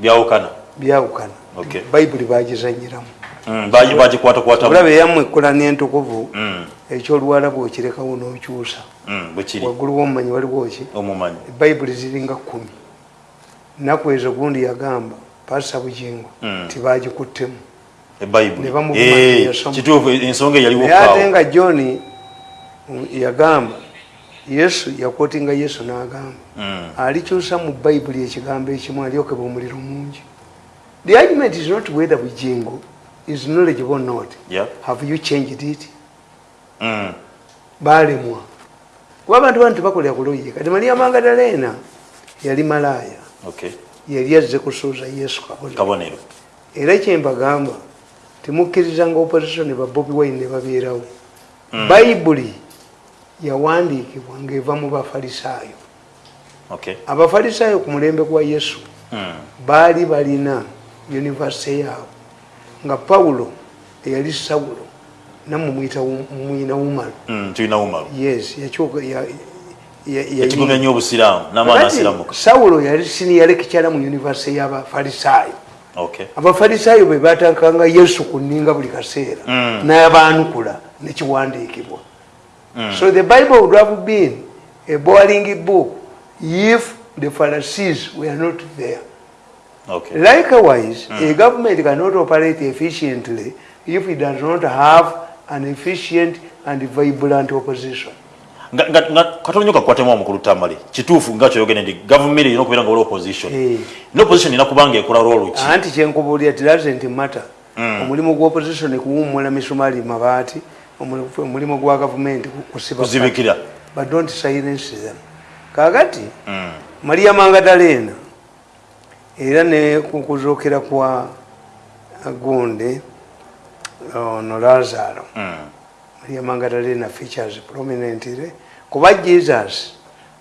byawukana? Byawukana. Bayibuli bagizanyiramu. Mm, baji- bagikwatakwatamu olaba eyammwe ekkolani entukuvu Mm, ekyoluwalabu okirekawo n'okyusa mm, waggulu womumanyi waliwo ki? Bayibuli ziringa kumi naku ezo gundi yagamba pasa bugingo tibagikuttemu ebayibuli Eh, kituufu ensonga eyaliwo naye ate nga john yagamba yesu yakwotinga yesu n'agamba Mm, alikyusa mu bayibuli ekigambo ekimu alyokebwa omuliro mungi. The argument is not whether bugingo is knowledgeable or not. Yeah. have you changed it? Mm, balemwa kuba abantu bano tebakolera kuloye kati maria magadalena yali malaaya. Okay. yali azze kusuuza yesu kabonero. Era kyembagamba temukkirizanga opposition ba bobi wine ne babeerawo. Bayibuli yawandiikibwa ng'eva mu bafalisaayo. Okay. abafalisaayo ku mulembe gwa yesu Mm, baali balina univesite yaabwe nga pawulo eyali sawulo nammwe muyita wu- muyina wumalo mm, tulina umalu yes sawulo yali siniya lekikyala mu univesite y'abafalisaayo okay. abafalisaayo bwe batankanga yesu ku nninga buli kaseera. Mm. n'abaanukula nekiwandiikibwa Mm. so the bible would have been a boring book if the pharisees were not there. Okay. likewise a government cannot operate efficiently if it does not have an efficient and vibrant opposition. Katonyo kakwatemu omukulu tamale kituufu nga kyoyogere nti gavumenti erina okubeera nga oli opposition. Ne opposition erina kubanga ekola rolu ki? Anti kyenkubuulira it doesn't matter. Mm. omulimu gwa opposition kuwumula misumaali mabaati omulimu gwa gavumenti kusiba kuzibikira. But don't silence them. Kakati Mm, maria mangadalena era ne kukuzookera kwa gonde ono lazaro. Mm, maria mangadalena features prominently kuba jesus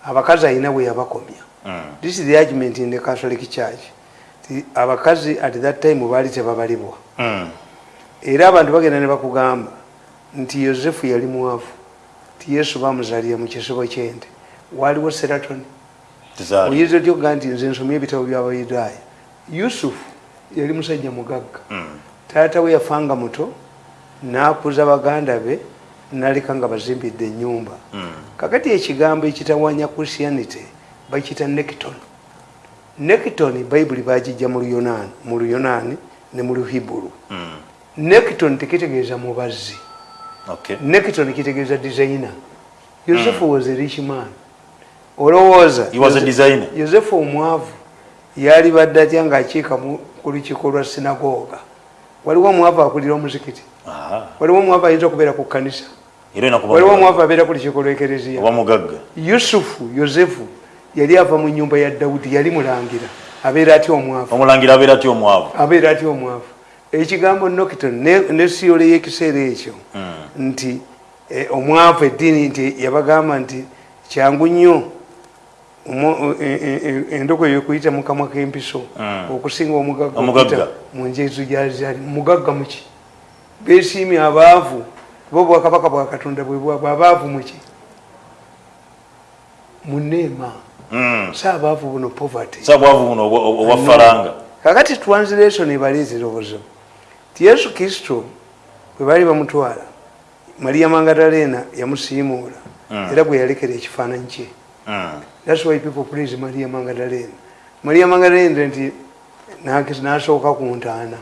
abakazi alina bwe yabakomya. Mm, this is the argument in the catholic church. Ti abakazi at that time baali tebabalibwa. Mm. era abantu bagenda ne bakugamba nti yosefu yali mwavu ti yesu bamuzalira mu kisibo kyente. Waliwo seratoni. Oyinza otya okugaa nti nze nsomye ebitabo byabayudaaya. Yusufu yali musajja mugagga. Mm, taata we yafanga muto n'akuza baganda be naleka nga bazimbidde ennyumba. Mm, kakati ekigambo ekitawanya christianity bakiyita nekiton nekiton bayibuli bagijja mu luyonaani ne mu luhiburu mm. nekiton tekitegeeza mubazzi Okay. Nekiton kitegeeza designer. Yosefu was a rich man. Olowooza? He was a Yose- designer. yosefu omwavu. Yali badde atya ng'akiika mu- ku lukiiko lwa sinagoga. Waliwo omwavu akulira omuzikiti? Aha. waliwo omwavu ayinza okubeera ku kkanisa? Era olina kuba waliwo mugagga. omwavu abeera ku lukiiko lw'ekereziya oba mugagga? Yusufu yosefu yali ava mu nyumba ya dawudi yali mulangira. Abeera atya omwavu? Omulangira abeera atya omwavu? Abeera atya omwavu ekigambo nokiton nesiyole y'ekiseera ekyo Mm. nti eh, omwavu eddiini nti yabagamba nti kyangu nnyo omu- e- e- e- endogoyo ekuyita mu kamwa k'empiso Mm. okusinga omugagga mu njezu gyazali mugagga muki besiimye abaavu bo bwakabaka bwa katonda bwe bwabwe abaavu muki muneema Mm. si abaavu buno poverty. Sa bwavu buno obwa- obwa faranga. Kakati translation ebaleetera obuzibu ti yesu kristo bwe baali bamutwala maria mangadalena yamusiimuula Mm. era bwe yalekera ekifaananyi kye Mm. thats why people praise maria mangadalena maria mangadalena nti nasooka ku ntaana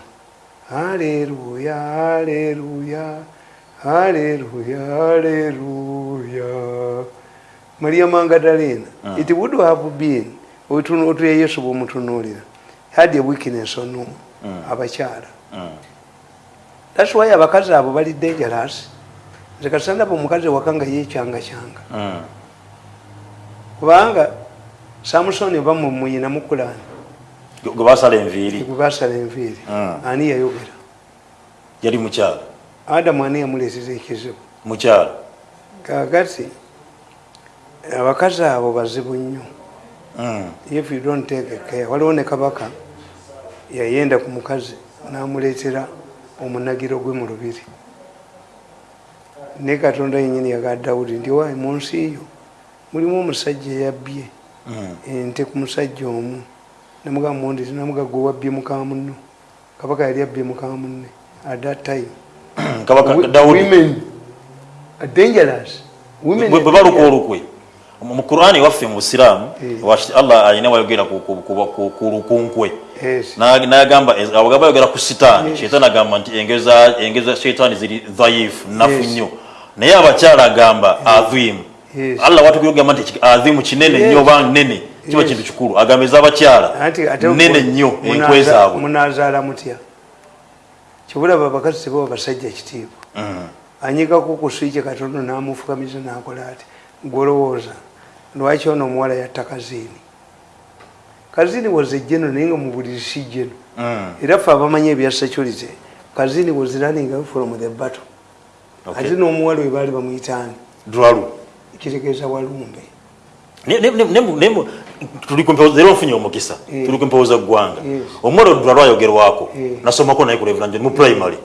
haleluya haleluya haleluya haleluya maria mangadalena Mm. it would have been otuya yesu bwomutunuulira had a weakness on whom? Mm. abakyala Mm. Thats why abakazi abo bali dangerous nze kasandaba omukazi waka nga yekyanga-kyanga Mm. kubanga samusoni oba mumuyina mukulani gwe basala enviiri. Gwe basala enviiri. Mm. ani yayogera? Yali mukyala adamu ani yamuleetera ekizibu? Mukyala kakati abakazi abo bazibu nnyo. Mm. if you don't take care waliwo ne kabaka yayenda ku mukazi namuleetera omunagiro gwe mu lubiri. Ne katonda yenyini yaga dawudi nti wayi mu nsi yo mulimu omusajja eyabbye Mm. ente ku musajja omu. Nemugamba mundi namuga gwe wabbye mukama munno kabaka yali abbye mukama munne at that time. Dawudi. women are dangerous bwe baluka olukwe. Mu qurani waffe mu busiraamu Eh. allah alina wayogera ku lukunkwe Yes. Na- nayagamba abagamba bayogera ku sitaani. Shetaani agamba nti engero za- engero za shetaani ziri dhaifu nafu nnyo. Naye abakyala agamba adhimu. Allah watugira ogamba nti adhimu kinene nnyo oba nnene? Kiba kintu kikulu. Agamba ez'abakyala mu- nnyo enkwe zaabwe munazaala mutya? Kyobulaba abakazi tebaba basajja kitiibwa Mm. anyigako ku swiki katono namufukamiza nakola ati gwolowooza lwaki ono omuwala yatta kaziini kaziini was a general naye nga mubuliri si general Mm. era ffe abamanyi ebya security kaziini was running away from the battle Okay. ate n'omuwala we baali bamuyitaani Dwalu. kitegeeza walumbe Ne- ne- ne- ne- ne- tuli ku mpewo- leero nfunye omukisa Eh. tuli ku mpewo za ggwanga Yes. omuwala odulalo ayogerwako Eh. nasomako naye reverand mu primary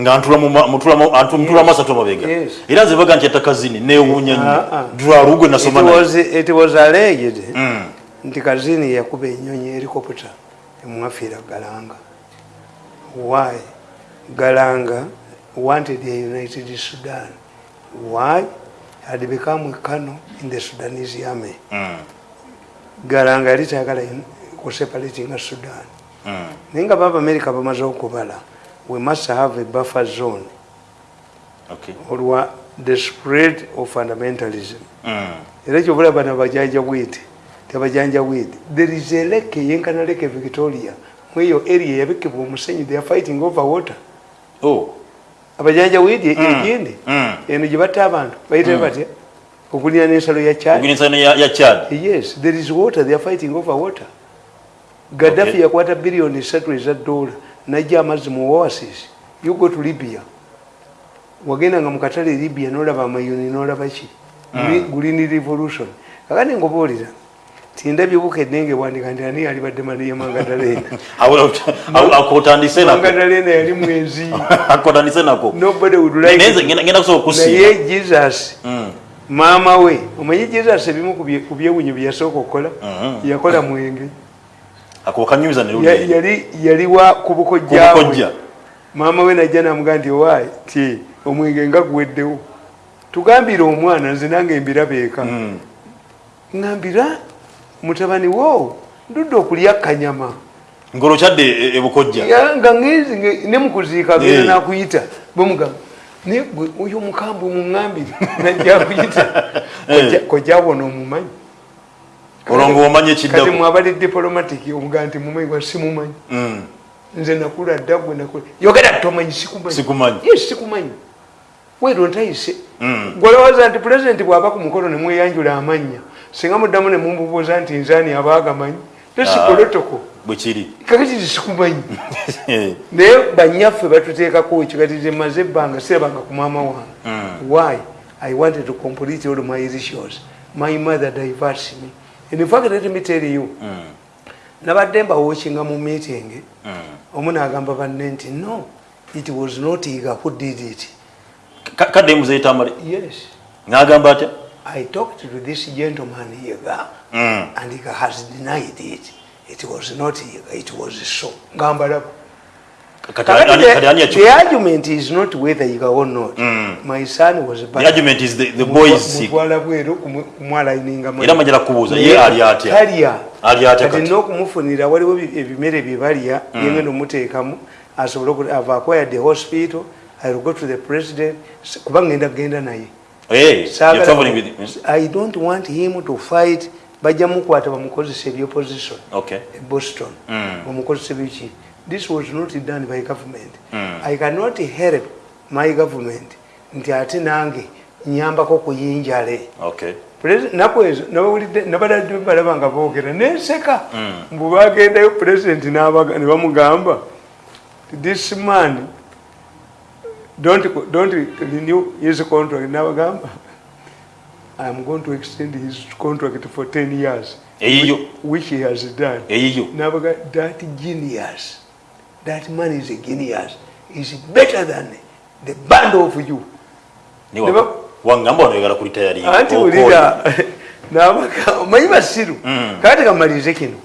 nga ntula mu ma- mutula mu- antu- mutula mu asatu amabega Yes. era nze baga nti yatakazini newuunya nnyo Ah, ah. dulalo gwe nasoma It naye Mm. nti kaziini yakuba enyonyi helicopter emwafiira galanga why galanga wanted a united sudan why had become a colonel in the sudanese army Mm. galanga yali tayagala kuseparatinga sudan Mm. naye nga baba america bamaze okubala we must have a buffer zone Okay. olwa the spread of fundamentalism Mm. era kyobula bana bajanja bwiti tebajanja bwiti there is a lake yenkana lake victoria mweyo area yabikibwa omusenyu they are fighting over water. Oh. abajanja bwiti Mm. egindi Mm. eno gye batta abantu bayite batya okulina n'ensalo ya chad. Organisation ya ya chad. Yes there is water they are fighting over water. Gaddafi Okay. yakwata biliyoni esatu eza dola najja amazzi mu oasis. You go to libya. Wagenda nga mukatale libya nolaba amayuni nolaba ki? Mm. green revolution. Kakati ngobaolira tindabye bukedde ngewandika nti ani alibadde mariya mangadalena akotandise nako. Mangadalena yali mwenzi. Akotandise nako. Nobody would like nze it. ngenda kusobola okusiima. Naye jesus Mm. maama we omanyi jesus ebimu ku bye- ku byewunyo bye yasooka okukola? Mhm. yakola mwenge. Ako kanyumiza ne Ya- lulye yali yali wa ku bukojjabwe kubukojja. Maama we najja namugaa nti owaayi ti omwenge nga guweddewo. Tugambire omwana nze nange embiraba eka Mm. ŋambira mutabani wo ndudde okulya kanyama ngolokyadde e- ebukojja Ya, nga ngenzi nge- ne mukuziika genda Eh. nakuyita bamugamba naye gwe oyo omukambwe muŋambire najja kuyita Eh. kojjabona omumanyi olwo ngaomanya kati ekiddako mwabali diplomatic omugaa nti mumanyi gwa simumanyi Mm. nze nakula dda gwe nakula yogera tomanyi sikumanyi Sikumanyi. weero ntayise Mm. gwolowooza nti pulezidenti bw'aba ku mukolo ne mweyanjula amannya singa muddamu ne mumubuuza nti nzaani aba agamanyi tesikotoko bwe kiri. Kakati sikumanyi. Naye banyaffe batuteekako ekikati zemaze ebbanga sirabanga ku maama wange. Mm. why? I wanted to complete all my rituals my mother diverts me. In fact let me tell you Mm. nabadde mbawookinga mu meeting Mm. omu n'agamba banne nti no it was not iga who did it. Ka- kadde muzeetamale yes. N'agamba atya i talked to this gentleman yiga Mm. and he has denied it. It was not yiga it was so. Ngambalaba the yakyo argument is not whether yiga or not. Mm. my son was the argument is the, the boy is sick. mutwala bweru kumwalaininga era majala kubuuza ye ali atya? talya ali atya kati kati? n'okumufunira waliwo ebi- ebimere bye balya Mm. yengenda omuteekamu asobole oku- have acquired the hospital i will go to the president S- kuba ngenda kugenda naye Eh, you're traveling with him. i don't want him to fight. Bajja mukwata bamukozesa ebyopposition okay. Boston. Mm. bamukozesa biki this was not done by government. Mm. i cannot help my government nti ate nange nyambako kuyinjale okay. Naku ezo nabawulidde nabadadde balaba nga boogera. Nenseka Mm. mbu bagendayo pulezidenti ne bamugamba this man don't, don't renew his contract. N'abagamba i am going to extend his contract for 10 years eyiyo which he has done. Eyiyo n'abaga that genius that man is a genius. Is better than the band of you. Ni Ne wa- ba- wangamba wanoyagala kulitayari anti wulira n'abaga omanyi basiru Mm. kati kamalize kino.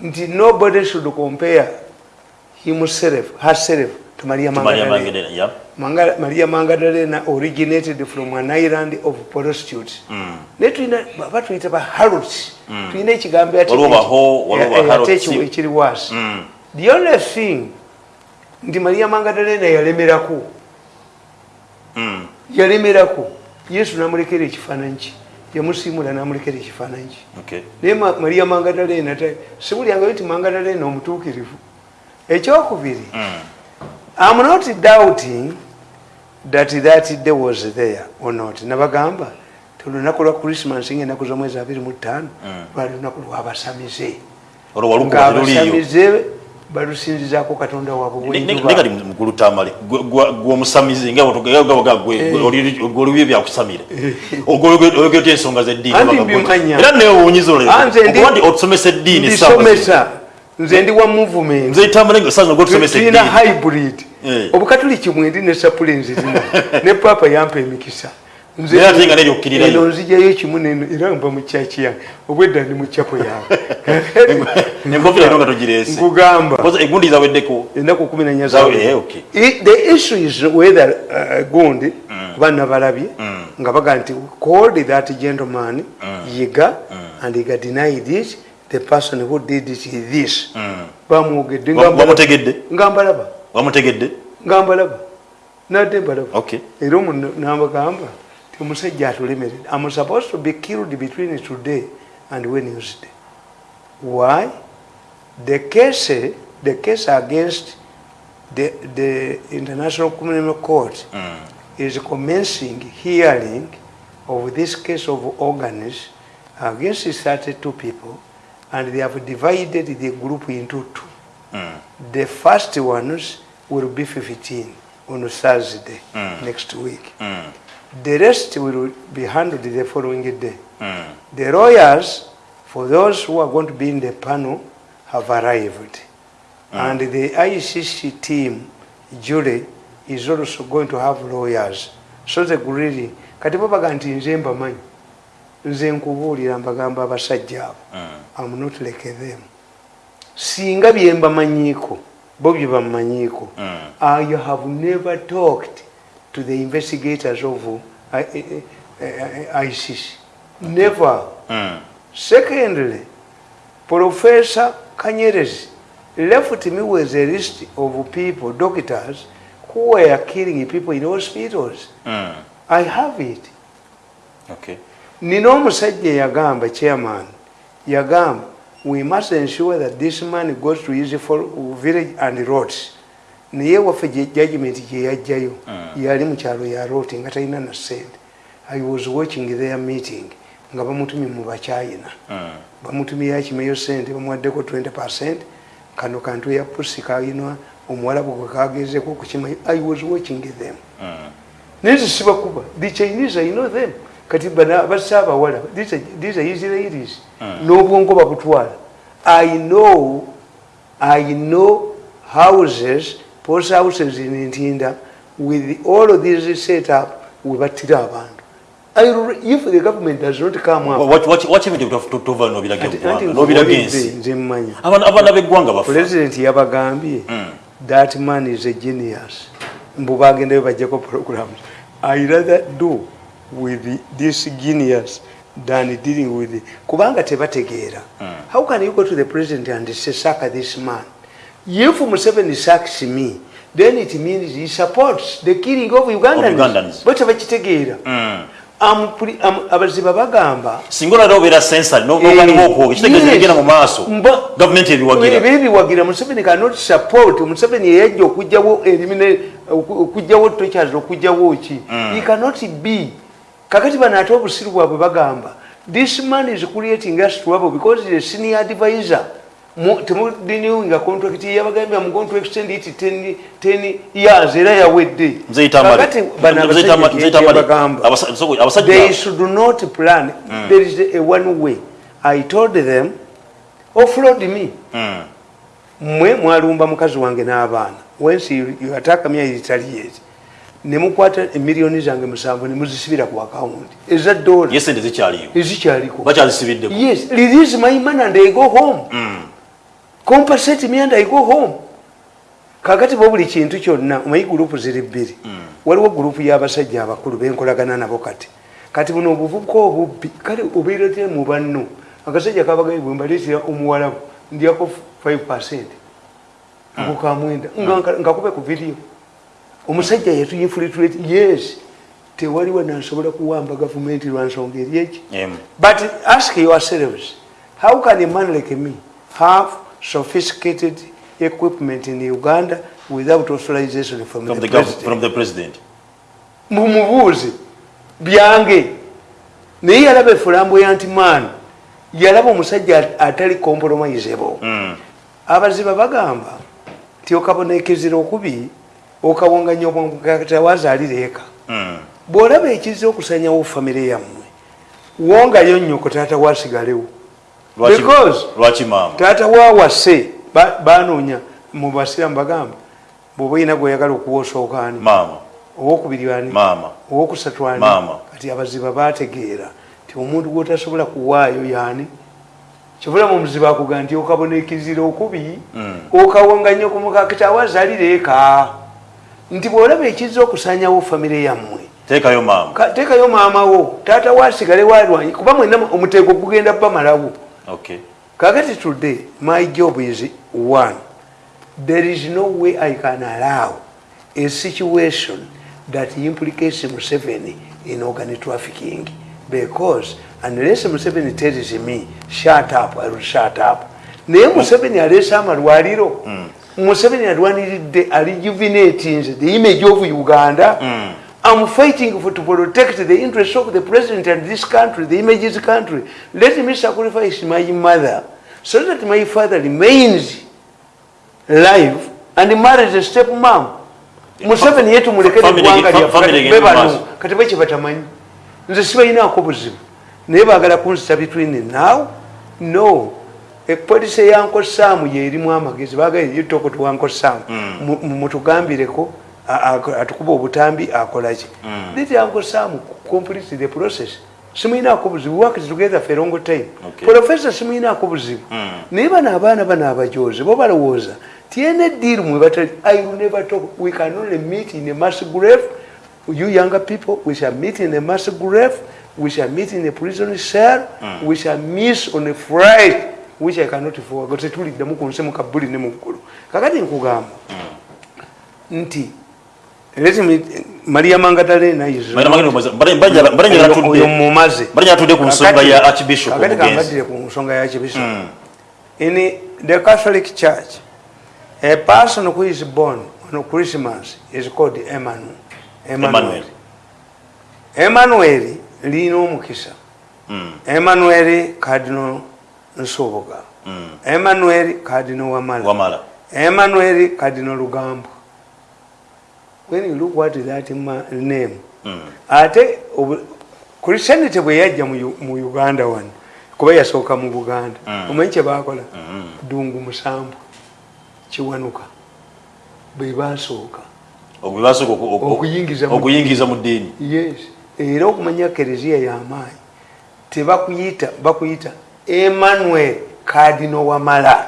Nti nobody should compare himself herself to maria. Magdalene, yeah. Manga- maria magdalena originated from an island of prostitutes Mm. naye tulina baba tuyita ba harots tulina ekigambo ate- Waliwo baho, waliwo ba eh, eh, Harrods. ate ekiwa ekiri waasi Mm. the only thing nti maria magdalena yalemerako Mm. yalemerako yesu namulekera ekifaananyi ki yamusiimula namulekera ekifaananyi ki Okay. naye Ma- maria magdalena sibulyanga nti magdalena omutuukirivu ekyokubiri Mm. I'm not doubting that that day was there or not. Nabagamba tulunaku lwa Christmas ng'ennaku z'omwezi abiri mu ttaano Mm. lwali lunaku lw'abasamize olwo walukuba teruliyo ng'abasamize balusinzizaako katonda waabwe Ne- ne- bwenjuba nekati mukulu tamale gwomusamize nga olubye byakusamire. Oyogera oti ensonga zeddiini Anti Baga gwe- mbimanya. era newuunyiza Anze ndi- olekuba nti otusomesa eddiini ndisomesa nze ndi wa movement. Nze tamale osaza gwotusomesa tulina eddiini. hybrid. Eh. obukatuliki mwindi ne sapulenzi zina ne papa yampa emikisa. Nze- Naye ate nga neryokkirirayo. eno nzijayo kimu neno era mba mu kyaki yange. Obwedda ndi mu kyapo yawe enkofira ino nga togireese. Nkugamba. Egundi zaweddeko? Ennaku kumi nanya Zawe- eh, okay. the issue is whether uh, gundi kuba nabalabye Mm. nga baga nti called that gentleman yiga and yiga denied it the person who did it is this. Mm. bamwogedde Wa- nga mbalaba. wamutegedde nga mbalaba wamutegedde nga mbalaba nadde mbalaba Okay. era omu nabagamba ti omusajja atulemerera am supposed to be killed between today and wednesday. Why? The case the case against the, the international criminal court Mm. is commencing hearing of this case of organs against 32 people and they have divided the group into two Mm. the first ones will be 15 on Thursday Mm. next week. Mm. The rest will be handled the following day. Mm. The lawyers, for those who are going to be in the panel, have arrived. And the ICC team, jury, is also going to have lawyers. So the really, kati bo baga nti nze mbamanyi nze nkubuulira mbagamba abasajja abo Mm. I'm not like them singa bye mbamanyiiko bo bye bamanyiiko Mm. I have never talked to the investigators of uh, I- I- I- ICC. Never. Mm. Secondly, Professor Kanyerezi left me with a list of people, doctors, who were killing people in hospitals. Mm. I have it. Okay. Nina omusajja yagamba chairman yagamba we must ensure that this man goes to his village and roads. Naye waffe gye judgment gye yajjayo Mm. yali mu kyalo ya roti nga talina na sente i was watching their meeting nga bamutumye mu bakyayina Mm. bamutumye yakimeyo sente bamuwaddeko 20 percent. Kano kantu ya pusi kayinwa omuwalabu gwe kagezeko okukimayo i was watching them. Mm. naye nze sibakuba. The chinese i know them kati bassa abawala these are- these are israelis Mm. n'obwongo babutwala i know i know houses post houses in ntinda with all of these set up we battira abantu. I if the government does not come up wa- waki ebintu tova nobiraga Anti- eggwanga anti nobiraga nkubuulidde, ensi nze mmanya Abaana- abaana b'eggwanga bafa. President yabagambye Mm. that man is a genius. Mbu bagendayo bajjako programs. I rather do with this genius than dealing with it. kubanga tebategeera Mm. how can you go to the president and say saka this man if museveni sacks me then it means he supports the killing of ugandans, Ugandans. bo tebakitegeera Mm. Puli- am- abaziba bagamba singa olala obeera sensari noganiwa okwoga kitegeeza Yes. egenda mu maaso gavumenti ebiwagira ebiwagira museveni cannot support museveni yeyajja okugjawo erimine okugjawo tochas okugjawo ki he cannot be kakati bano ate obusiru bwabwe bagamba this man is creating us trouble because is a senior advisor. Mu- temudinewinga contract ye yabagambye am going to extend it 10 10 years era yawedde. Kakati bano nze abasajja itamale nze itamale bagamba Abasa- so- abasajja they should not plan. There is a one way. I told them offload me. Mm. mmwe mwalumba mukazi wange n'abaana. Wensi you attack me retaliate ne mukwata emiliyoni zange musanvu ne muzisibira ku akawunti eza dola ye sente zikyaliyo. Ezikyaliko bakyazisibiddeko yes release my money and I go home. Mm. compensate me and i go home. Kakati bo buli kintu kyonna omanyi gurupu ziri bbiri. Waliwo gurupu y'abasajja abakulu benkolagana nabo kati. Kati buno obuvubuka obubbi. Kale obeeratire mu banno. Akasajja kabagaye bwe mbaleetera omuwalabu ndyako 5 percent. Ngokamwenda nkakube ku vidiyo omusajja yatuyinfiltrate yes tewaliwo nansobola kuwamba gavumenti lwansonga eri eki? But ask yourselves how can a man like me have sophisticated equipment in uganda without authorization from, from the, the from the president. Mumubuuze byange naye yalaba efulambo ya nti man yalaba omusajja atali compromisable. Mm. abaziba bagamba nti okabonekezera okubi okawonganya obwongatawaazaalira eka. Mm. bw'olaba ekiza okusanyawo famire yammwe wongayo nnyoko taata waasigalewo Lwaki- Because- taata waawase ba- banoonya mu basiramu bagamba bw'oba oyina gweoyagala okuwa osookaani owokubiri ani? Owokusatu ani? Kati abaziba bategeera nti omuntu gwotasobola kuwaayo yaani kivula mu muziba akuga nti okabonekizira okubi Mm. okawonganya okumukakita awazalira eka nti bw'olaba ekiza okusanyawo famire yammwe. Teekayo maama ka- teekayo maamawo. Taata waasigale walwanyi kuba mwena omuteeko gugenda bamalawo kakati today my job is one. There is no way i can allow a situation that implicates museveni in organ trafficking. Because unless museveni tells me shut up i will shut up. Naye museveni aleese amalwaliro museveni alwaniridde alijuvenatinze the image of uganda. I'm fighting for to protect the interests of the president and this country, the image of this country. Let me sacrifice my mother so that my father remains alive and marries a step mom. Museveni yetu mulekere eggwanga fa- lyaffe, family kati egenda be bano, maaso. kati baki batamanyi nze sibalinaako buzibu. Naye baagala kunzita between now? No epolisi eyanko saamu yeerimu amagezi baagala yitoko tuwanko saamu Mu- mu- mutugambireko atukuba obutambi akolaki leti yanko saamu complete the process. Simuyinaako buzibu work together for long time. Professor simuyinaako buzibu naye bano abaana bano abajozi bo balowooza tiene deal mwe batali i will never talk we can only meet in a mass grave. You younger people we shall meet in a mass grave. We shall meet in a prison cell. We shall miss on a fright which i cannot forget tetuliddemu ku nsi mu kabuli ne mu ggulu kakati nkugamba nti let me maria mangadalena is Maria Magdalena, mbale- mbale- mbale njagala oyo- tudde. oyo mumaze Mbale njagala tudde ku nsonga Kakati- ya Archbishop kakati omugenzi. kambaddire ku nsonga ya archbishop in the catholic church a person who is born on christmas is called emmanuel Emmanuel. emmanuel lina omukisa Mm. emmanuel cardinal nsoboga Mm. emmanuel cardinal wamala. Wamala. Emmanuel cardinal lugambo. When you look what that ma- name? Mm. ate christianity bwe yajja mu uganda wano kuba yasooka mu buganda. Mm. omanyi kyebakola Mm. dungu musambu kiwanuka. Bwe basooka Okuyingiza mu- okuyingiza mu ddiini. Yes. Era okumanya kereziya y'amaanyi tebakuyita bakuyita emmanuel kadino wamala.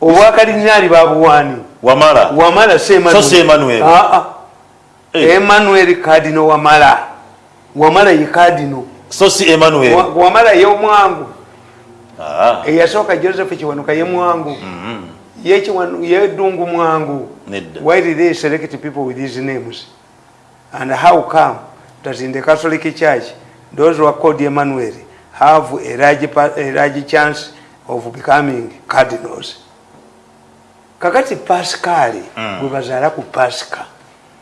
Obwakalinyaali babuwaani wamala? Wamala si So si Emmanuel. Aa. Eh. emmanuel kadino wamala. Wamala ye kadino so si emmanuel? Wa- wamala ye omwangu. Ah. eyasooka joseph kiwanuka ye mwangu. Mhm. ye Kiwanu- ye dungu mwangu. Why did they select people with these names? And how come that in the catholic church those who are called emmanuel have a large, a large chance of becoming cardinals kakati pascali Mm. gwe bazaala ku pasika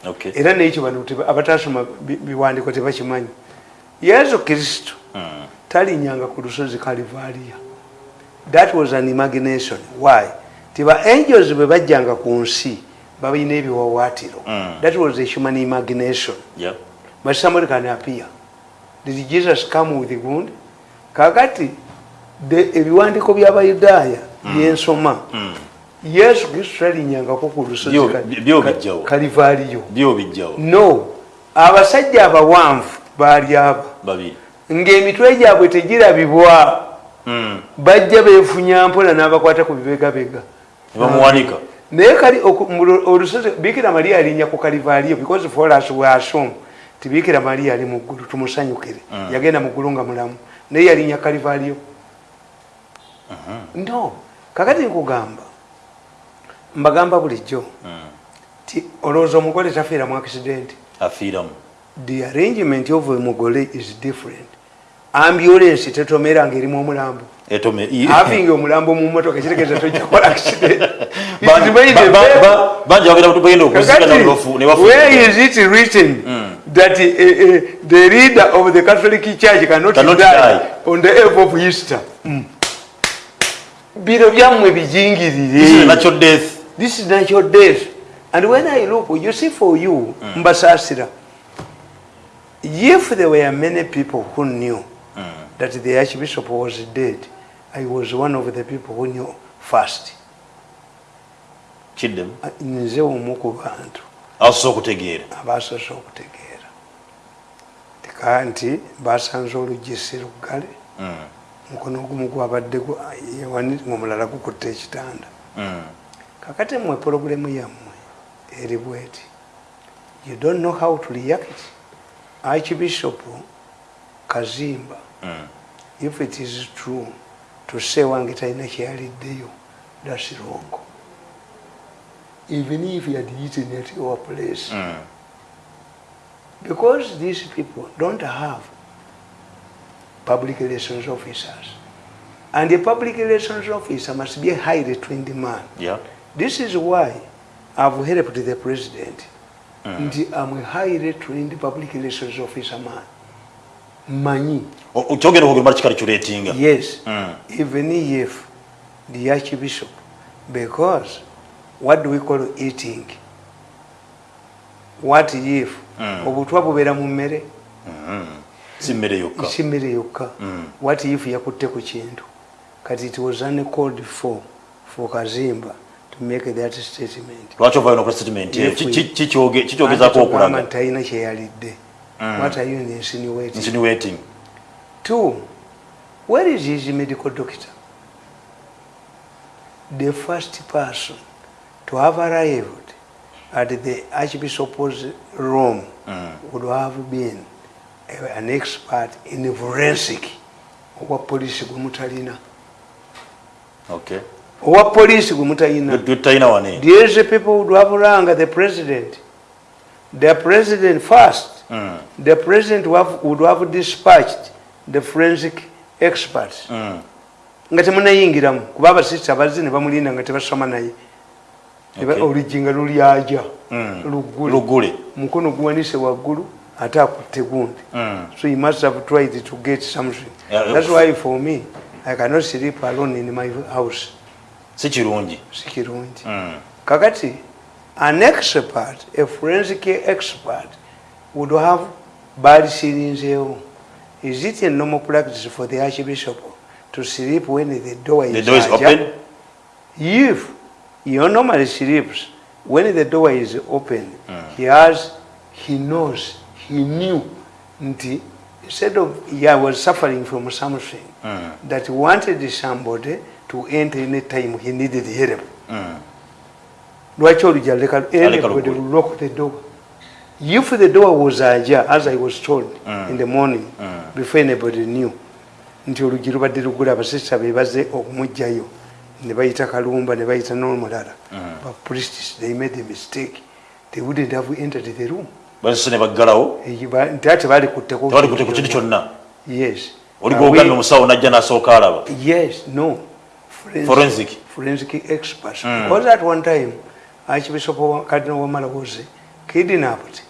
Okay. era nekyo bano abatasoma bi- biwandiiko tebakimanyi yesu kristo Mm. talinyanga ku lusozi kalivaliya that was an imagination why tiba angels bwe bajjanga ku nsi babalina ebiwawaatiro Mm. that was a human imagination Yeah. but somebody can appear did jesus come with wound kakati ebiwandiiko by'abayudaaya byensoma. Mm. yesu kristo talinyangako ku lusozi kalivaliyo no abasajja abawanvu baali aba ng'emitwe gyabwe tegirabibwa. Mm. bajja beefunya mpola n'abakwata ku bibegabega. Bamuwanika. Naye kali olusozi bikira mariya alinnya ku kalivaaliyo because for us we assume ti bikira mariya ali mu ggulu tumusanyukire. Yagenda mu ggulu nga mulamu naye yalinnya kalivaaliyo no kakati nkugamba mbagamba bulijjo ti olowooza omugole tafiira mu accident afiiramu the arrangement of omugole is different ambulance tetomera ngaerimu omulambo i- avinga omulambo mu motoka ekitegeeza tojja kukola accident is where is it written that uh, uh, the leader of the catholic church cannot, Cannot die, die. on the eve of easter. Biro byammwe bijingirire. This is natural death. This is natural death. And when i look you see for you mbasasira if there were many people who knew that the archbishop was dead i was one of the people who knew first. Kiddemu nze omu ku bantu asosa okutegeera. Abasoose okutegeera. tika nti basanze oluggi si luggale Mm, mukono ogumu gwabadde omulala gukutta ekitanda mm. kakati mmwe puroguramu yammwe eri bweti you don't know how to react archbishop kazimba Mm. if it is true to say wange talina kyeyaliddeyo thats wrong even if he had eaten at your place Mm. Because these people don't have public relations officers. And a public relations officer must be a highly trained man. Yeah. this is why i've helped the president. Nti i'm a highly trained public relations officer man. Manyi. Kyogenda okugamba kikalikulatinga yes. Mm. even if the archbishop because what do we call eating what if Mm. Obutwa bubeera mu mmere. Si mmere yokka. Si mmere yokka. Mm. what if yakutte ku kintu? Kati it was uncalled for for kazimba to make that statement. Lwaki ovayo nokola statement? Eyo? If Ki- we- ki- ki- kyoge- kikyogezaako Anti tugamba okulaga. talina kyeyalidde what are you insinuating. Insinuating. Two, where is his medical doctor? The first person to have arrived at the Archbishop's room Mm. would have been a- an expert in forensic. Owa police gwe mutalina. okay Owa police gwe mutalina. tutalina wane These people would have rang the president. The president first. Mm. The president would have, would have dispatched the forensic experts. Mm. nga temunayingiramu kuba abasista bazze ne bamulinda nga tebasoma naye Okay. oluggi nga lulyaja Mm. luggule lugule mukono guwanise waggulu ate akutte gundi. Mm. so you must have tried to get something. Yeah, that's why for me i cannot sleep alone in my house. Si kirungi. Si kirungi. Mm. kakati an expert a forensic expert would have balisirinzeewo is it a normal practice for the archbishop to sleep when the door is, the door is open? If he normally sleeps when the door is open Mm. he has he knows he knew nti instead of he was suffering from something Mm. that wanted somebody to enter any time he needed help Mm. lwaki oluggi aleka Aleka anybody will lock the door if the door was ajar as i was told Mm. in the morning Mm. before anybody knew nti oluggi lubadde lugule abasista be baze okumugjayo ne bayita kalumba ne bayita n'omulala but priests they made a mistake. They wouldn't have entered the room. Basose ne baggalawo? Eyi ba- nti ate balikutteko tebali kute ku kintu kyonna? Yes. Oli gwogambye we- omusawo najja n'asooka alaba? Yes no. Forensic, Forensic. forensic experts Mm. because at one time archbishop wa- cardinal wamala was kidnapped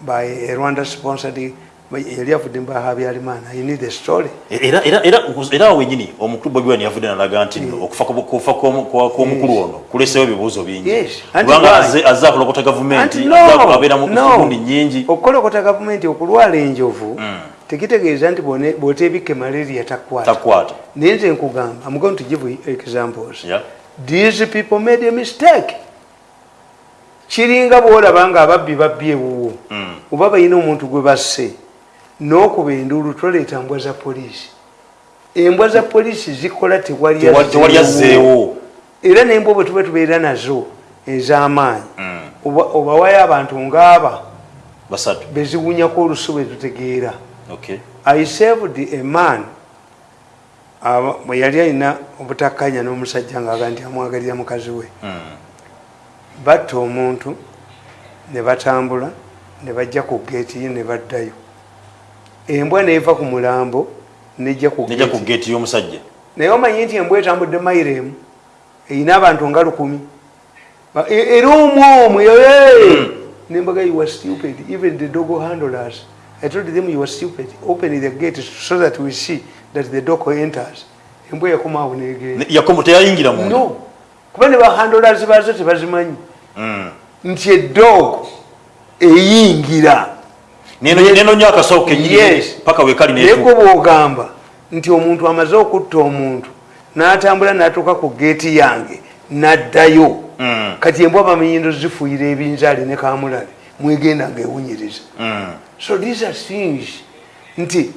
by a rwanda sponsored yali avudde mu bahabyarimana you need the story. Era era era era awo wenyini omukulu bobi wine yavudde nalaga nti nno okufa ku- kufa kw'omukulu ono kulesewo ebibuuzo bingi. Kubanga azze- akulokota gavumenti abeera mu no, gundi nyingi okukolokota gavumenti okulwala enjovu Mm. tekitegeeza nti bw'oteebika malaria takwata. Naye nze nkugamba i'm going to give examples. These people made a mistake. Kiringa bwolaba nga ababbi babbi ewuwo. Mm. oba balina omuntu gwe basse n'okuba enduulu toleeta mbwa za poliisi. Embwa za polisi zikola tewali azzeewo era nembwa bwe tuba tubeera nazo ez'amaanyi. Mm. oba- obawayo abantu ngaaba beziwunyako olusu bwe tutegeera. Okay i saved a man bwe yali alina obutakkanya n'omusajja ngaaga nti amwagalira mukazi we. Mm. batta omuntu ne batambula ne bajja ku geeti ye ne baddayo embwa neeva ku mulambo nejja ku geeti. y'omusajja. Naye omanyi nti embwa etambudde mayiro emu erina abantu nga lukumi. Era omwomu nembaga you were stupid. Even the dog handlers i told them you were stupid. Open the gate so that we see that the dog enters. Embwa yakomaawo negenda. Ne- yakomo teyayingira munda? No. Kuba ne bahandlers bazo tebazimanyi. Mm. nti edog eyingira neno neno nyo akasawo kenyini Yes. paka wekali naye netu gwe bwogamba nti omuntu amaze okutta omuntu n'atambula n'atuuka ku geeti yange n'addayo Mm. kati embwa bamenyindo zifuuyira ebinzaali ne kamulali mwegenda ngaewunyiriza Mm. so these are things nti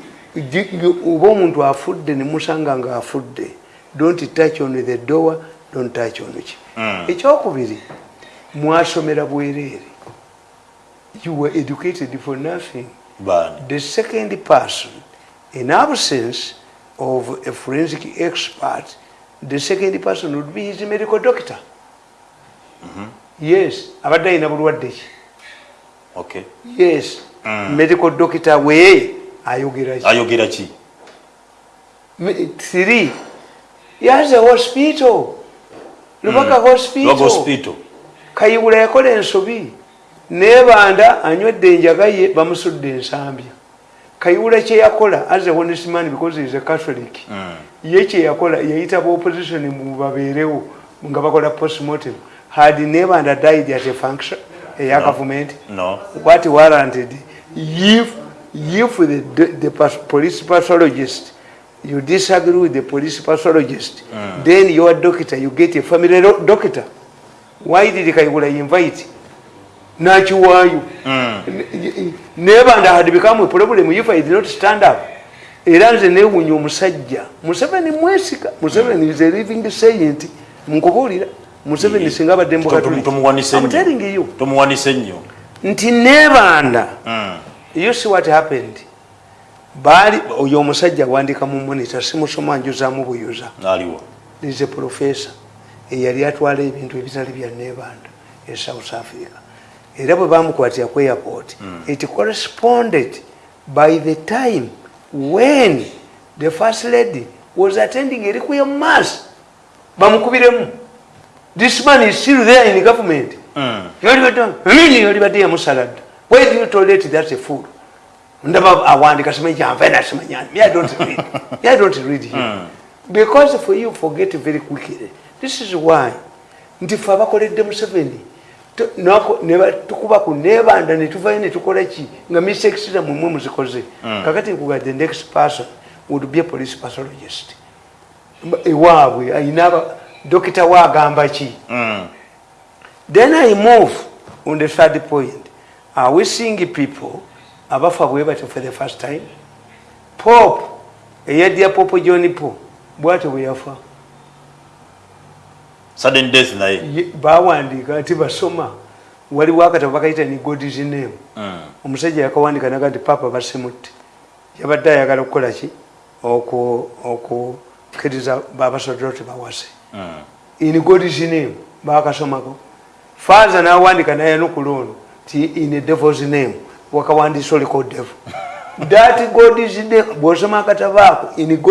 oba omuntu afudde nemusanga nga afudde don't touch on the door don't touch on ki Mm. ekyokubiri mwasomera bwereere you were educated for nothing. Bani. The second person in absence of a forensic expert the second person would be his medical doctor. Yes abadde alina bulwadde ki? Okay. Yes Mm. medical doctor we ayogera ki? Ayogera ki? Three. He has a hospital lubaka lwaga hospital. hospital. Kayiwula yakola ensobi nebanda anywedde enjaga ye bamusudde ensambya. Kayiwula kyeyakola as a honest man because is a catholic Mm. ye kyeyakola yayita ba opposition mu babeerewo nga bakola postmortem. Had nebanda died at a function eya no. what warranted? If if the, the pas- police pathologist you disagree with the police pathologist Mm. then your doctor you get a family do- doctor. Why did kayigula invite nakiwaayo. Mm. nebanda had become a problem if i did not stand up. Era nze newunya omusajja. Museveni mwesika. Museveni is a living saint. Nkubuulira museveni singa abadde Tomu- tumuwanise nnyo. mukatolikiyo tumuwanise nnyo. Nti nebanda Mm. you see what happened? Baali oyo omusajja wandika mu monita simusoma njuzaamu buyuza. Is a professor. Eyali atwala ebintu ebitali bya nebanda e south africa era bwe bamukwatira ku airport. It corresponded by the time when the first lady was attending a requiem mass. Bamukubiremu. This man is still there in government. Mm. yolibadde yamusaladda why do you tolerate that a fool? Ndaba awandika simanyi kyanvaena simanyani me i don't read. Me i don't read him because for you forget very quickly. This is why nti fe abakoledde museveni tu- nako- ne ba- tukuba ku nebanda netuvayo netukola ki nga misexira mumwe muzikoze kakati nkugadde next person would be a police pathologist ewaabwe ayina dokita waagamba ki Mm. Then I move on the third point. Are we seeing people abafa bwe batyo for the first time? Pope, eyadya Pope John Paul, bwatyo bwe yafa. Sudden death naye Ye- Bawandiika nti basoma waliwo akatabo bakayita ni God's name. Mm. Omusajja yakawandika naga nti Papa basimutte. Yabadde ayagala okukola ki? Oku okukkiriza babasoddoti bawase. Mm. in God's name bakasomako father nawandika naye nokulono ti in a devil's name wakawandisa oliko devil that God's name bwosoma God-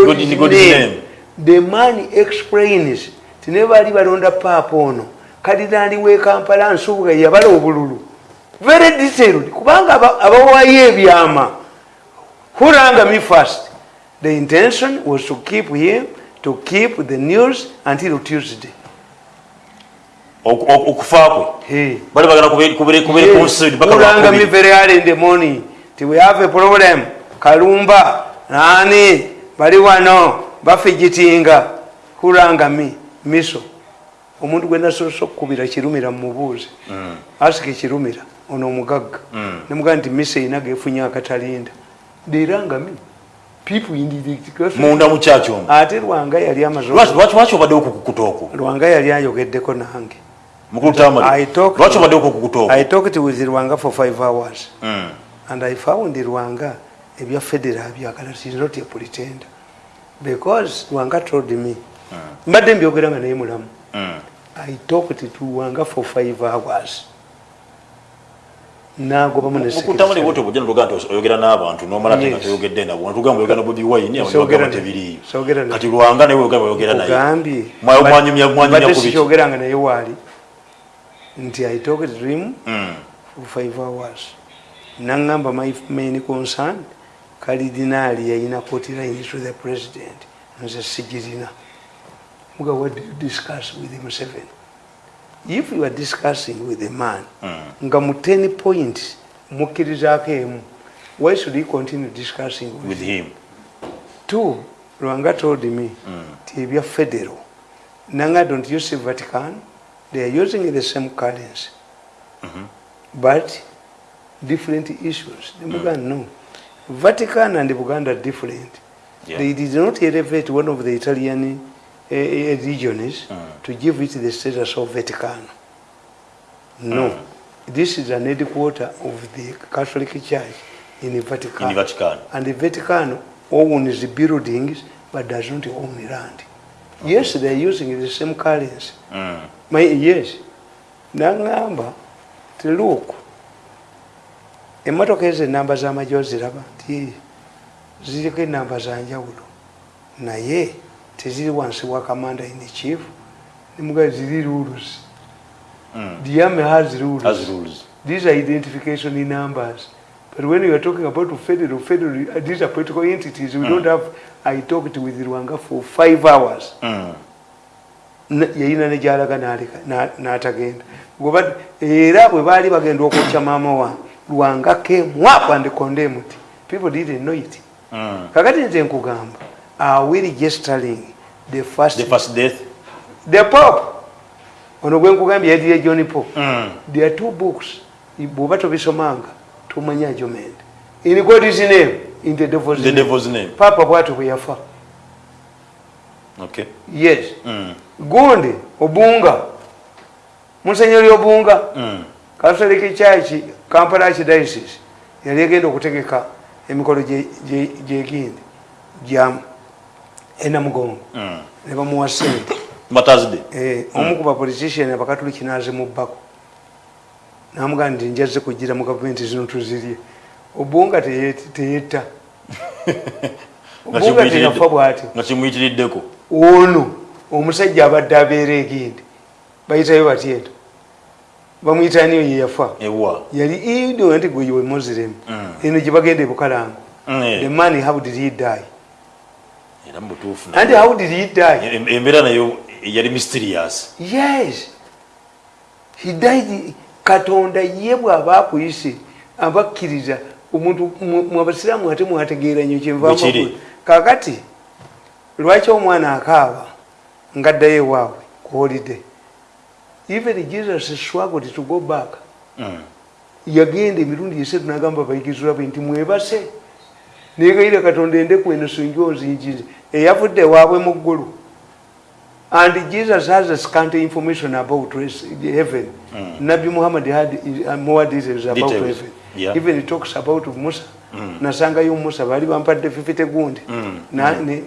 God's, in God's name. the man explains ti ne baali balonda paapa ono. Kadinali w'e kampala nsubuga yabala obululu. Very detailed. Kubanga aba- abawaayo ebyama. Who rang me first? The intention was to keep him to keep the news until tuesday. Oku- oku- okufa kwe? Bali bagala rang me very early in the morning? Ti we have a problem. Kalumba nani bali wano bafigitinga who rang me miso. Omuntu gwe nasoose okukubira kirumira mumubuuzi Mm. asika ekirumira ono omugagga. Mm. nemugaa nti miso erina gefunye akatalinda. Catholic- munda mu kyaki omwo ate lwanga yali amaze Lwaki- lwaki lwaki obaddewo okukukuta okwo lwanga yali ayogeddeko nange. Lwaki obaddewo okukukuta okwo i talked with lwanga for five hours. Mm. and i found lwanga ebya federal byagala she's not a pretender. Because lwanga told me mbadde mbyogera nga naye mulamu. Mm. i talked to lwanga for five hours. Nagobamu ne mukulu tamale secretary. bwoti obujja notugaa nti oyogera n'abantu nomala nga toyogedde nabo netugamba oyogera bobi wine abagamba naye. kati lwanga naye oyogera oyogera naye ogambye. Mwa- mwanyumya- mwanyumya mbadde ku biki? sikyogeranga naye waali. Nti i talked to him Mm. for five hours. Naŋŋamba my main concern kalidinaali yayina kotiline to the president. Nze sigirina muga what do you discuss with Museveni if you are discussing with a man Mm. nga mu 10 point mukkirizaako emu why should he continue discussing with, with him two lwanga told me Mm. ti ebya federal nanga don't you see vatican they are using the same currency Mhm. but different issues nemuga no vatican and buganda are different Yeah. they did not elevate one of the italian uh, regions Mm. to give it the status of vatican no Mm. this is an headquarter of the catholic church in vatican in vatican and the Vatican owns the buildings but does not own the land. Yes, they are using the same currency. Mm. My, yes. Nangamba, ti look, emmotoka ezo enamba z'amagye oziraba nti ziriko enamba za njawulo naye teziri wansi wa commander in chief nemuga ziri rules Mm. the army has rules as rules these are identification numbers. But when you are talking about federal, federal, uh, these are political entities. We don't have. I talked with Rwanga for five hours. Mm. Na- yayina ne gyalaga n'atagenda Goba- era bwe baali bagenda okwokya maama wange lwanga up and condemned people didn't know it Mm. kakati nze nkugamba are we registering the first, the first death. The pope. Ono gwe nkugambye yadire john pope Mm. there are two books. Bwoba tobisomanga tomanya argument in god's name in the devil's the name. devil's name. Papa bwatyo bwe yafa. Okay. Yes. Mm. gundi obunga. Musenyeri obunga Mm. catholic church kampala archdiocese yali egenda okutegeka emikolo gye- gye- gyegindi gya enamugongo Mm. ne bamuwa sente. Eh, omu ku bapolitician abakatuliki nazimubbako namugaa nti njaze kugira mu gavumenti zino tuzirye. Teye- teyetta. Nga obunga kimuyitiridde- teyafa bw'atyo nga kimuyitiriddeko ono omusajja abadde abeera egindi bayitayo batyeto bamuyitaniyo ye yafa ewa. Yali ido nti gwe we muslim. Mm. eno gye bagenda ebukalango eh. the man how did he die era mu butuufu and how did he die? Em- embeera nayo yali mysterious. Yes. He died katonda ye bw'aba akuyise abakkiriza omuntu mu- mu abasiraamu ate mwategeera nnyo Bwe kiri. kyenva kakati lwaki omwana akaaba ngaddayo ewaabwe ku holiday? Even jesus struggled to go back. Mm. yagenda emirundi esatu nagamba bayigizwa be nti mwebase negayira katonda endeku eno sinjo nzinjire eyavudde ewaabwe mu ggulu. And jesus has a scant information about heaven. Mm. nabi muhammad had uh, more details about Details, heaven. yeah. even he talks about musa. Mm. nasangayo musa baali bampadde fifite gundi. Mm.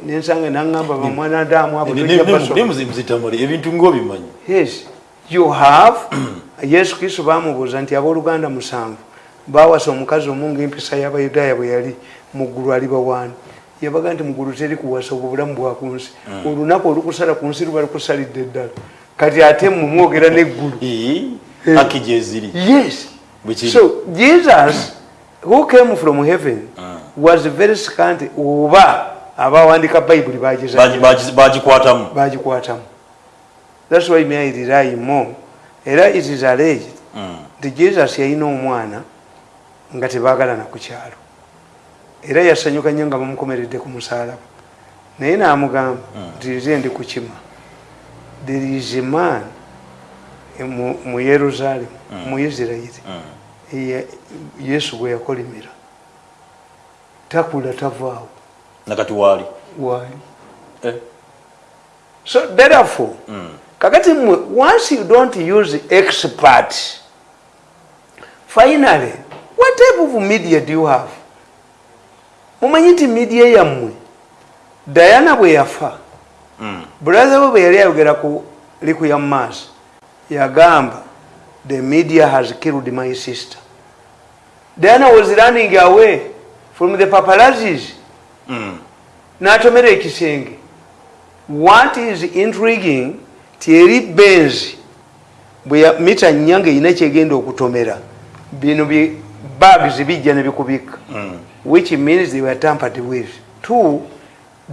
Nensanga naŋŋamba abo ne- basoma. ne muzitamale ebintu ngaobimanyi yes. You have yesu kristo bamubuuza nti abooluganda musanvu bawasa omukazi omu ngaempisa y'abayudaaya bwe yali muggulu aliba waani yabaga nti muggulu teri kuwasa obwo bulamu bwakunsi olunaku olukusala ku nsi luba lukusalidde eddala kati ate mumwogera neggulu yes. Kiri. so jesus who came from heaven Mm. was very scant oba abawandika bayibuli bageza Bagi- bagi- bagikwatamu thats why may I rely more? Era it is alleged Mm. nti jesus yalina omwana nga tebagalana ku kyalo. Era yasanyuka nnyo nga bamukomeredde ku musalaba naye namugamba nti nze ndi kukima there is a man mu- mu yerusaalemu mu isirairi Mm. yesu gwe yakolimira. Takula tavaawo. Nakati waali? Waali. Eh, so therefore kakati mmwe once you don't use expert finally what type of media do you have? Mumanyi nti media yammwe diana bwe yafa. Mm, brother we bwe yali ayogera ku liku ya maaso yagamba the media has killed my sister. Diana was running away from the papalazis mm, n'atomera ekisenge. What is intriguing tieri benzi bwe mita nyanga erina kyegenda okutomera. Bino bye- bags bijja ne bikubika. Mm. which means they were tampered with. Two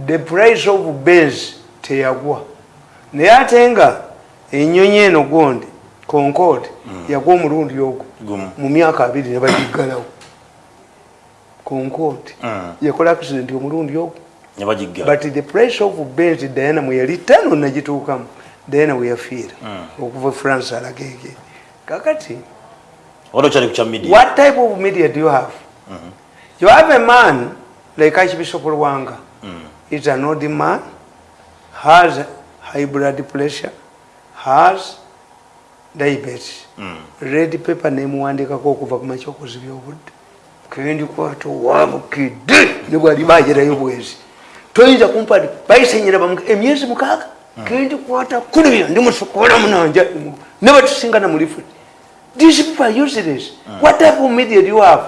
the price of benz teyagwa. Naye ate nga enyonyi eno gondi concord yagwa omulundi ogwo mu myaka abiri ne bagiggalawo. Concord Mm. yakola accident omulundi ogwo. But the price of benz diana mwe yali tano nagituukamu diana we yafiira okuva france alagege kakati media? What type of media do you have? Mm -hmm. you have a man like archbishop lwanga Mm. He's an old man has high blood pressure has diabetes. Mm. red paper nemuwandikako okuva ku makya okuzibya obudde kendikwata owabukidde ne bwali bagerayo bwezi toyinza kumpadi bayisenyera emyezi mukaaga? Kendikwata kulibya ndi musukola munanja ne batusinga na mulifu these people are useless. What type of media do you have?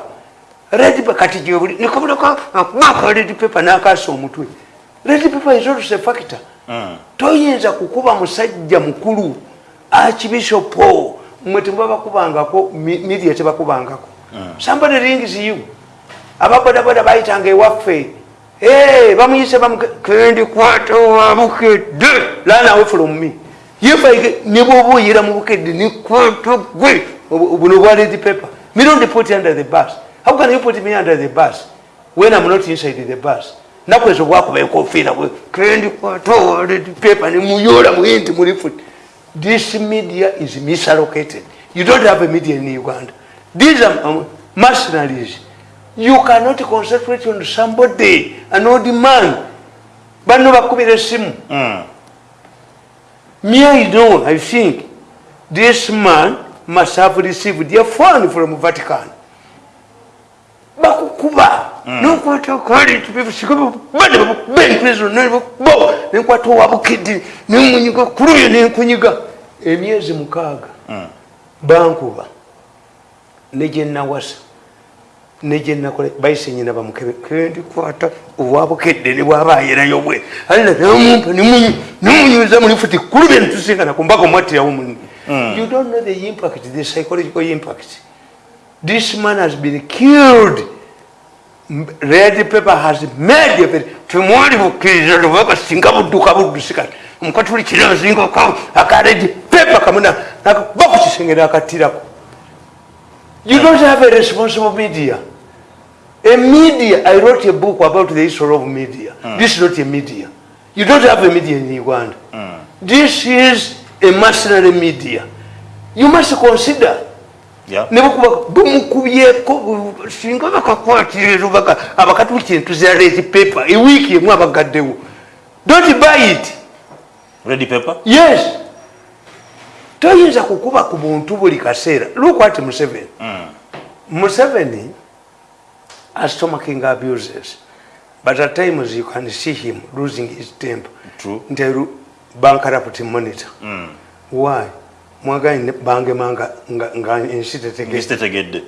Red paper kati gyebuli nekabulaka mwaka red paper nakasa omutwe red paper is also a factor. Mm. toyinza kukuba musajja mukulu archbishopo mwe tebabakubangako mi- media tebakubangako. Somebody rings you. Ababodaboda bayitanga ewaffe. Eh, bamuyise bamukendikwata wabukedde lana away from me. Yefaike nebwoba oyera mu bukedde nikwata gwe Obu- buno bwa red paper. Me don't put you under the bus. How can you put me under the bus when i'm not inside the bus? Now, nakwezo bwakuba enkofiira bwe kendikwata wa red paper nemuyola muyinti muli futi this media is misallocated you don't have a media in uganda. These are um, mercenaries. You cannot concentrate on somebody an old man. Bano bakubira esimu Mm. me i know i think this man must have received a phone from vatican. Bakukuba. Nokwata kalibenkwata nenkwata owabukidi nemunyiga kuluyo nenkunyiga emyezi mukaaga bankuba. Negyenawasa negyenakola bayisenyina bamukebe. Kendikwata owabukedde ne bwaba ayerayo bwe alina namumpa nemunyuza muli futi kulubye netusingana kumbaka omwattirawo muni you don't know the impact the psychological impact this man has been killed red paper has made a very temwali bukkiriza lubaka singa budduka buddusikati omukatuli kirazingako aka red paper kamuna bakukisengera akattirako You don't have a responsible media. A media, I wrote a book about the history of media. This is not a media. You don't have a media in Uganda. This is a mercenary media. You must consider. Yeah. ne bakuba bumukubyeko singa bakakwatire lubaka abakatuli kintu za red paper ewiiki emu abagaddewo don't buy it Ready paper? yes toyinza kukuba ku buntu buli kaseera look at museveni Mm. museveni has stomaching abuses but at times you can see him losing his temper True. Nti bankaraputi monitor Mm. why? Mwaganye bangema nga, ensi tetegedde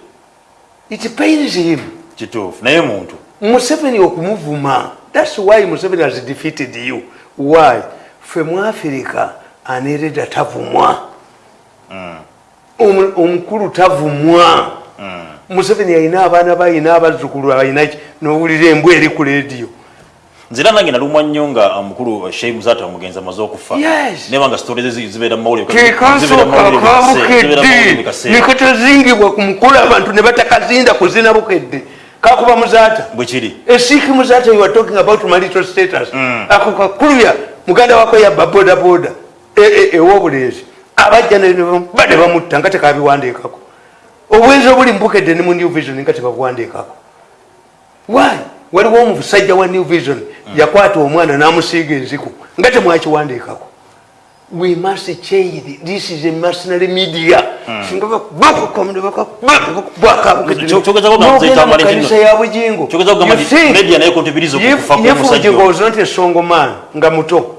it pains him. Kituufu. Naye muntu. museveni okumuvuma. Thats why museveni has defeated you. Why? Fe mu afirika anereda tavumwa Omu- omukulu tavumwa. Mm. museveni alina abaana bayina abazzukulu alinaki nowulira embwa eri ku lediyo nzira nange nalumwa nnyo nga omukulu shei muzata omugenzi amaze okufa. Yes. neba nga story ze zi- zibeera mu mawulire kekasooka kabukedde nekatazingibwa ku mukulu abantu ne batakazinda kuzina bukedde kakuba muzaata bwe kiri. Esiki muzaata you are talking about marital status. Mm. ako kakulya muganda wako yabba boda boda. Ewobulenzi abajja ba ne bamutta nga tekabiwandiikako obwenzi obuli mubukedde ne mu new vision nga tebabuwandiikako why waliwo omusajja wa new vision yakwata omwana n'amusiiga enziku nga temwakiwandiikako. We must change this is a mercenary media. Singa Kyo- kyogeza ko nga muzeyita Malin mukanisa Kino. ya okufa if- oyo. was not a strong man nga muto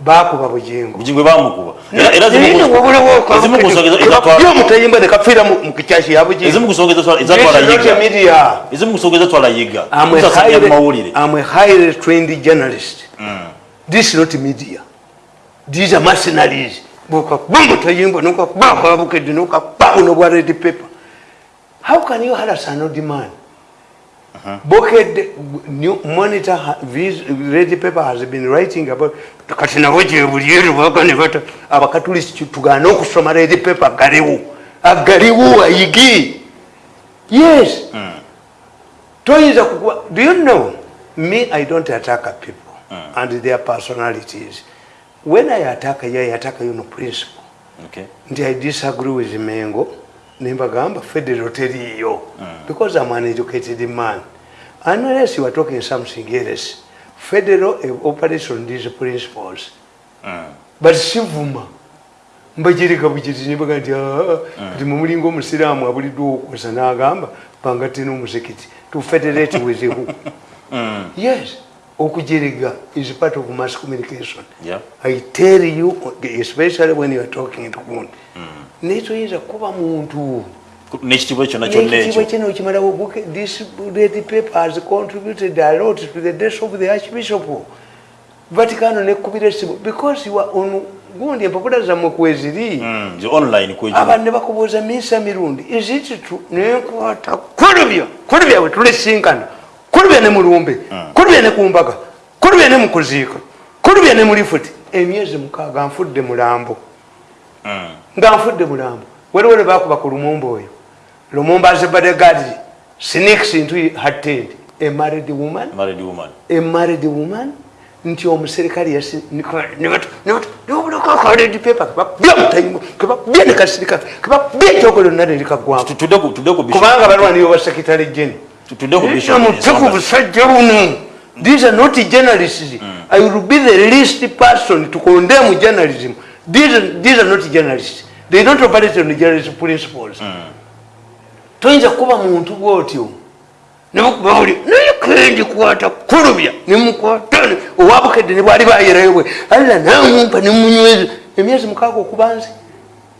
bakuba bujingo bujingwe bamukuba Era- zimu ku- ezimu ku nsonga ezatwala- omutayimba nekafira mukikyaki ya bujingo ezimu ku nsonga ezatwala- This ezatwala is not a yiga media. ezimu ku nsonga ezatwala yiga I'm a Tutasanya mu highly, mawulire I'm a highly trained journalist. This is not media. These are mercenaries. Buka bumbu tayimba nuka baka bukedi nuka babu no red paper. How can you harass an old man? Boked new monitor vis- red paper has been writing about kati nabo gye buliero bagane bata abakatulisi tugana okusoma red paper galiwo. Agaliwo ayigi. Yes. Toyinza kukuba do you know? Me i don't attack people and their personalities. When i attack i attack you no principle Okay. nti i disagree with mengo nembagamba federal teriyo because i'm an educated man. Unless you are talking something else federal operates on these principles. But sivuma. Mbagirika bugiti nibaga nti "Ah, kati mumulinga omusiraamu abuliddwa okukosa n'agamba panga tena omuzikiti. To federate with who yes okujeriga is part of mass communication. Yeah. i tell you especially when you are talking to gundi naye toyinza kuba muntu. Kyonna kyonna nekitiibwa ekyo. kino okimalawo Book- this red paper has contributed a lot to the death of the archbishop. Vaticano nekubira esimu because you are on gundi empapula zammwe kweziri Mm, nze online kwegyo abantu ne bakubuuza minsa mirundi. Izititu nenkwata kulubya kulubya bwe tulesinkana kulubya ne mulumbe kulubya ne kumbaga kulubya ne mukuziika kulubya ne mulifuti emyezi mukaaga nfudde mulambo. Nga nfudde mulambo. Waliwo lwe bakuba ku lumumba oyo. Lumumba azebadegadi sneaks into her tent a married woman. Married woman. A married woman. Nti omuserikale yasi nibulakakaledi pepa kebabya mutayimu kebabya nekasirika kebabya ekyogolo nna tudde ku- busajja buno these are not journalists. I will be the least person to condemn journalism. These these are not journalists. They don't operate on journalist principles. Toyinza kuba muntu bwotyo. Nebakuba buli naye kendi kwata kulubya nemukwatane owabukedde ne bwali bayerayo bwe alla namumpa nemunyweza emyezi mukaaga okuba nze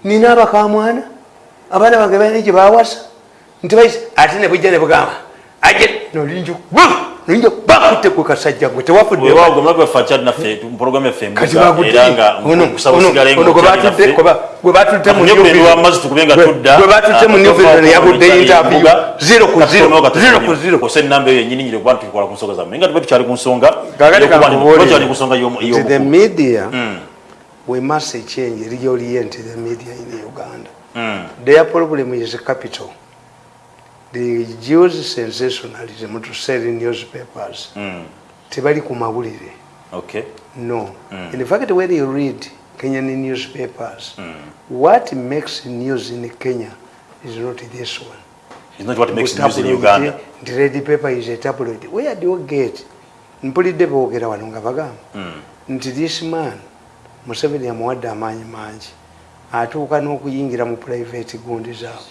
nina abakamwana abaana bange balina gye bawasa nti baisi ate ne bujja ne bugamba aje nolinja nolinja bakutte gwe kasajja gwe tewafudde weewaawo gwe mulaba ffe akyali naffe tu- puroguramu yaffe kati embuga era nga kusaba osigale nga okyali naffe. gwe batutte mu Kafunye New ku Vision. amazzi tukube nga Gwe- tudda gwe batutte mu New Vision ku yagudde mbuga interview zero ku zero. zero ku zero. Kosa enamba eyo yennyini nyire kuba tukola ku nsonga zammwe nga tube tukyali ku nsonga Kaakati y'okuba- kankubuulire. tuba tukyali ku nsonga y'omu- nti the media Mm, we must change reorient the media in uganda. Mm, their problem is capital they use sensationalism to sell newspapers mm. tebali ku mawulire Okay. no. In fact when you read kenyan newspapers what makes news in kenya is not this one. It's not what makes news in Uganda. the red paper is a tabloid. Where do you get? Mpulidde boogera wano nga bagamba Mm. nti this man museveni amuwadde amaanyi mangi atuuka n'okuyingira mu private gundi zaabwe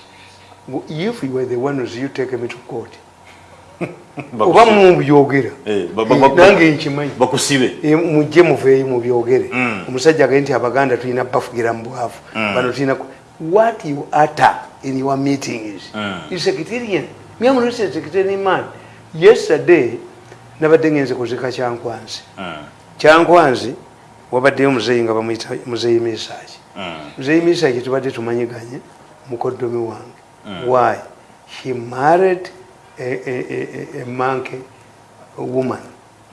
if you were the ones you take me to court oba mubyogera Eh, nange nkimanyi. Eh, mujje muveeyo mubyogere. Mm. omusajja agaye nti abaganda tulina bafugira mu bwavu. Bano tulina what you utter in your meetings Mm. is secretarian me am not a secretarian man. Yesterday nabadde ngenze kuzika kyankwanzi. Mm, kyankwanzi wabaddeyo muzeeyi nga bamuyita muzeeyi misaaki. Mm, muzeeyi misaaki tubadde tumanyiganye mukoddomi wange why? He married a, a, a, a, a manke woman.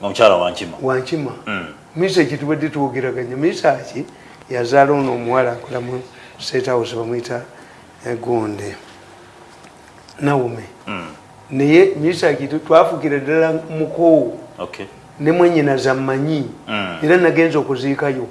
Omukyala wankima wankima Mm. misaaki tubadde twogeraganya misaaki yazaala ono omuwala akola mu state house bamwyita eh, gonde. Nawume Mm, naye misaaki tu- twafugira ddala mukoowu okay. ne mwenyina zammanyi. Mm. era nagenza okuziikayo.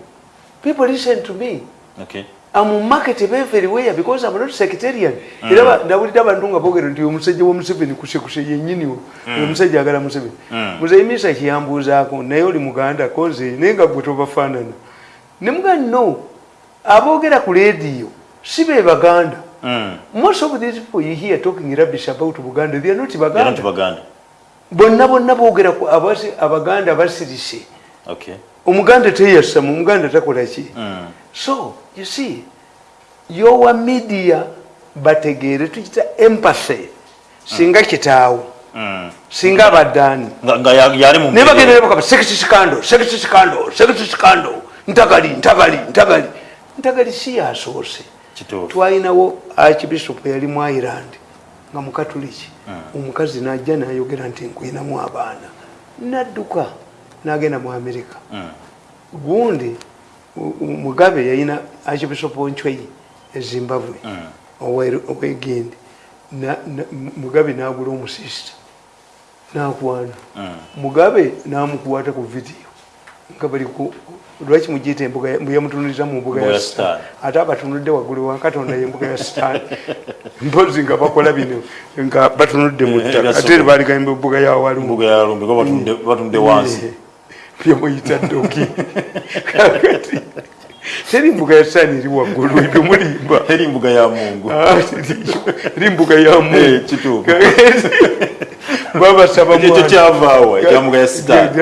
People listen to me. Okay. Amu market everywhere because I'm not sectarian. Era ba- ndawulira abantu nga boogera nti omusajja wa museveni kusekuse yennyini we oyo omusajja agala museveni. Muzeyimisa kiyambuuzaako naye oli muganda koze naye nga gwe tobafaanana. Ne muga no aboogera ku leediyo si be baganda. Mm. most of these people you hear talking rubbish about buganda they are not Era nti baganda baganda. Bonna bonna boogera ku abasi- abaganda basirise. Okay. Omuganda teyasama omuganda takola ki? Mm. so you see yowa media bategeere tukita empathy. Singa kitaawo. Mm. singa abaddaani. Naye bagenda nebakaba sekisi sikando sekisi sikando sekisi sikando ntagali ntagali ntagali. Ntagali si yasoose twalinawo archbishop yali mu ireland nga mukatuliki omukazi najja nayogera nti nkwinamu abaana. Nadduka nagenda mu amerika Mm. gundi mugabe yalina archbishop onchwei ezimbabwe owegindi mugabe nagula omusista nakwana Mm. mugabe namukwata ku vidiyo nga bali ku lwaki mugiyita embuga ya- yamutunuliriza mu mbuga Mbuga ya Sitaani. ate abatunulidde waggulu wa katonda yembuga ya sitaani mpozi nga bakola bino nga batunulidde mu Eh, ttaka ebya ate baligamba embuga ya walumu mbuga ya lumbi ko batunde batunde wansi byemuyita ddoki kakati teri mbuga ya sitaani eri waggulu ebyo mulimba. Eri mbuga ya mungu. Ah, eri mbuga ya mungu. Babasaba ekyo mwana. kyavaawo ekya mbuga ya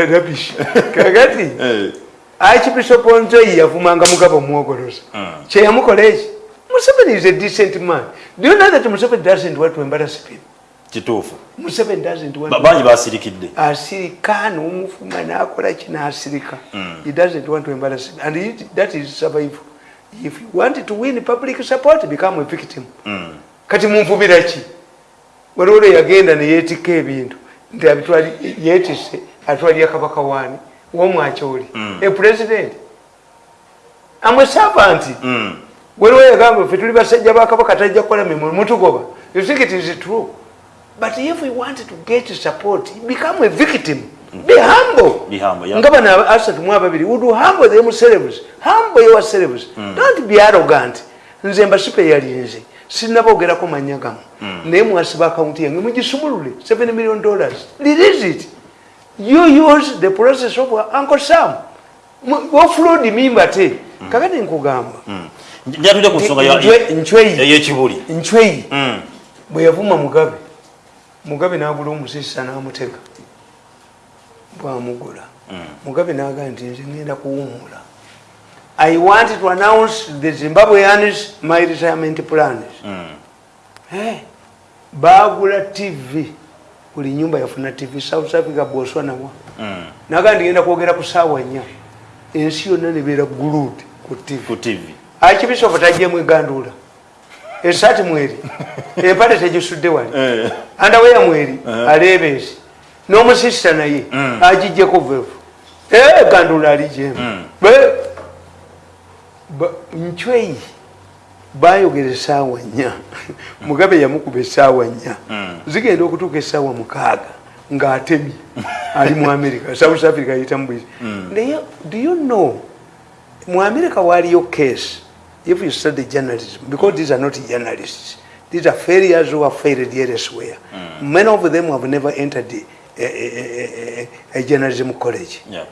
rubbish. kakati Eh. archbishop nzoyi yavumanga mugabo omwogoloza kyeyamukola eki museveni is a decent man. Do you know that museveni doesn't want to embarrass people kituufu. Museveni doesn't want bangi basirikidde asirika nomufuma nakola kinasirika he doesn't want to embarrass and he, that is survival if you want to win public support become a victim. Mm. kati munvubira ki? Waliwo lwe yagenda neyeetika ebintu. Nti abitwali- yeetise atwalira kabaka waani womwakyoli a president. Amwe servant. Mm. waliwo yagamba ffe tuli basajja ba kabaka tajja kukola mirimu mutugoba. You think it is true but if we want to get support become a victim. Be humble. Be humble, yeah. nga bano asatu mu ababiri would humble themselves humble yourselves. Don't be arrogant. Nze mbasipe yalinze sinaboogerako manya gamu naye mwasiba akawunti yange mugisumulule 7 million dollars. Release it. You use the process of uncle sam. Ofload mimba te. Kakati nkugamba. Njatudde ku nsonga ya- Nchwe- nchweyi ey'ekibuli nchweyi Mm. bwe yavuma mugabe mugabe n'agula omusisa n'amutega. Bwamugula. Mugabe n'agamba nti nze ngenda kuwumula i want to announce the zimbabweans my retirement plans. Mm. Eh, baagula tv buli nyumba yafuna tv south africa boswanawa Mm. naga ndigenda kwogera ku saawa nnya ensi yonna nebeera gulud ku tv akibisofu tajjemu eganduula esaati mweri. Empale tegisudde wali. Eh. andaweya mweri aleebeesi n'omusisita naye agijjeko vevu eganduula alijemu ncweyi bayogera esaawa nnya. Mugabe yamukuba esaawa nnya. Zigenda okutuuka esaawa mukaaga ng'atemi. Ali mu america south africa yitamu bwezi naye do you know mu america waliyo case if you study journalism because these are not journalists these are failures who are failed elsewhere. Hmm. Many of them have never entered a, a, a, a, a journalism college. Yeah.